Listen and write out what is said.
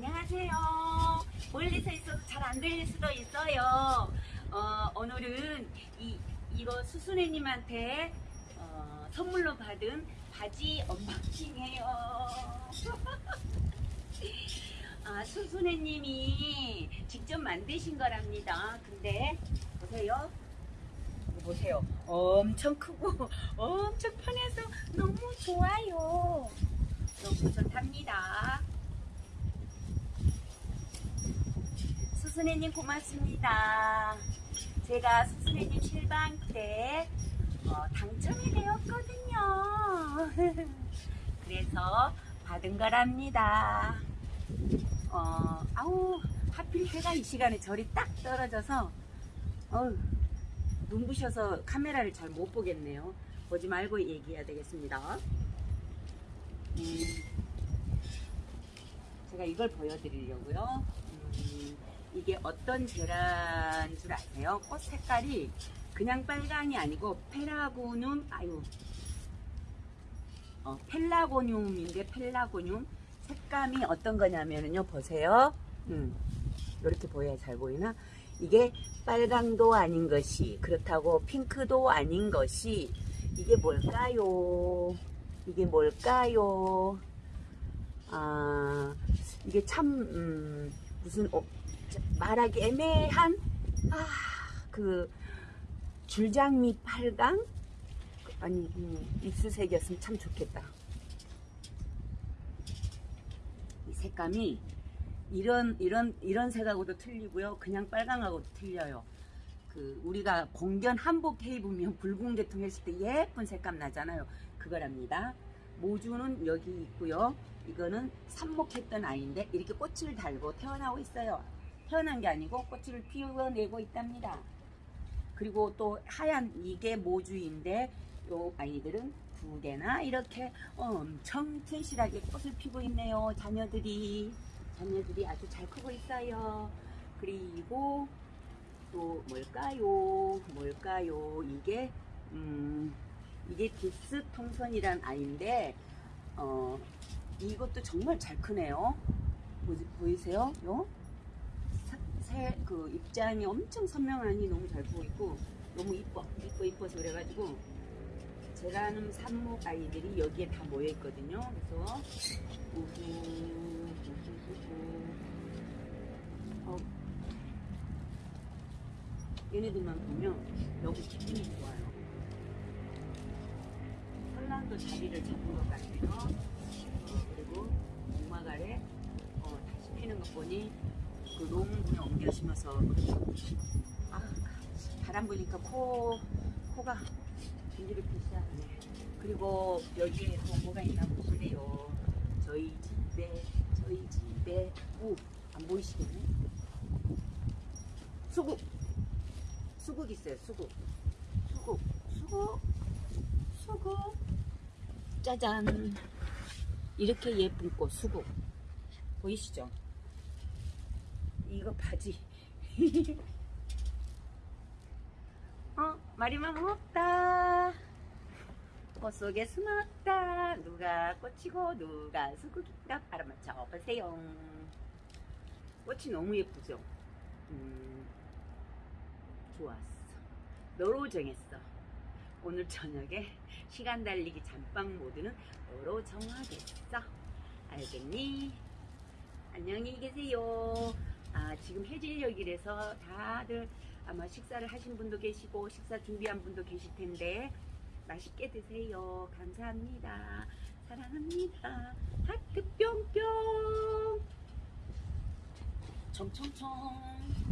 안녕하세요. 멀리서 있어서 잘안 들릴 수도 있어요. 어, 오늘은 이, 이거 수순애님한테 어, 선물로 받은 바지 언박싱해요. 아, 수순애님이 직접 만드신 거랍니다. 근데 보세요. 보세요. 엄청 크고 엄청 편해서 너무 좋아요. 너무 좋답니다. 수순애님 고맙습니다. 제가 수순애님 실방 때 어, 당첨이 되었거든요. 그래서 받은 거랍니다. 어, 아우, 하필 해가 이 시간에 절이 딱 떨어져서, 어우, 눈부셔서 카메라를 잘 못 보겠네요. 보지 말고 얘기해야 되겠습니다. 음, 제가 이걸 보여드리려고요. 어떤 재라인 줄 아세요? 꽃 색깔이 그냥 빨강이 아니고 페라고늄, 아유, 어, 펠라고늄인데 펠라고늄? 색감이 어떤 거냐면요 보세요. 음, 이렇게 보여야 잘 보이나? 이게 빨강도 아닌 것이 그렇다고 핑크도 아닌 것이 이게 뭘까요? 이게 뭘까요? 아 이게 참 음, 무슨 어, 자, 말하기 애매한 아 그 줄장미 빨강 아니 음, 입수색이었으면 참 좋겠다. 이 색감이 이런 이런 이런 색하고도 틀리고요. 그냥 빨강하고도 틀려요. 그 우리가 공견 한복 입으면 붉은 계통 했을 때 예쁜 색감 나잖아요. 그거랍니다. 모주는 여기 있고요. 이거는 삽목했던 아이인데 이렇게 꽃을 달고 태어나고 있어요. 태어난 게 아니고 꽃을 피워내고 있답니다. 그리고 또 하얀 이게 모주인데 요 아이들은 두 개나 이렇게 엄청 튼실하게 꽃을 피고 있네요. 자녀들이 자녀들이 아주 잘 크고 있어요. 그리고 또 뭘까요? 뭘까요? 이게 음 이게 딥스 통선이란 아이인데 어 이것도 정말 잘 크네요. 보이, 보이세요? 요? 새, 그 입장이 엄청 선명하니 너무 잘 보이고 너무 이뻐 이뻐 이뻐서 그래가지고 제라늄 삽목 아이들이 여기에 다 모여 있거든요. 그래서 우후 우후 우후 어, 얘네들만 보면 너무 기분이 좋아요. 설랑도 자리를 잡은 것 같아요. 어, 그리고 아래 어, 다시 피는 것 보니 그 롱분에 옮겨 심어서 아, 바람 부니까 코 코가 긴지르기 시작하네. 그리고 여기에 또 뭐가 있나 보시래요. 저희 집에 저희 집에 오안 보이시겠네? 수국 수국 있어요. 수국 수국 수국 수국 짜잔 이렇게 예쁜 꽃 수국 보이시죠? 이거 바지. 어, 마리만 없다. 꽃 속에 숨었다. 누가 꽃이고 누가 수국인가 알아맞혀 보세요. 꽃이 너무 예쁘죠? 음, 좋았어. 너로 정했어. 오늘 저녁에 시간 달리기 잠방 모드는 너로 정하겠어. 알겠니? 안녕히 계세요. 아, 지금 해질녘이라서 다들 아마 식사를 하신 분도 계시고 식사 준비한 분도 계실 텐데 맛있게 드세요. 감사합니다. 사랑합니다. 하트 뿅뿅. 청청청.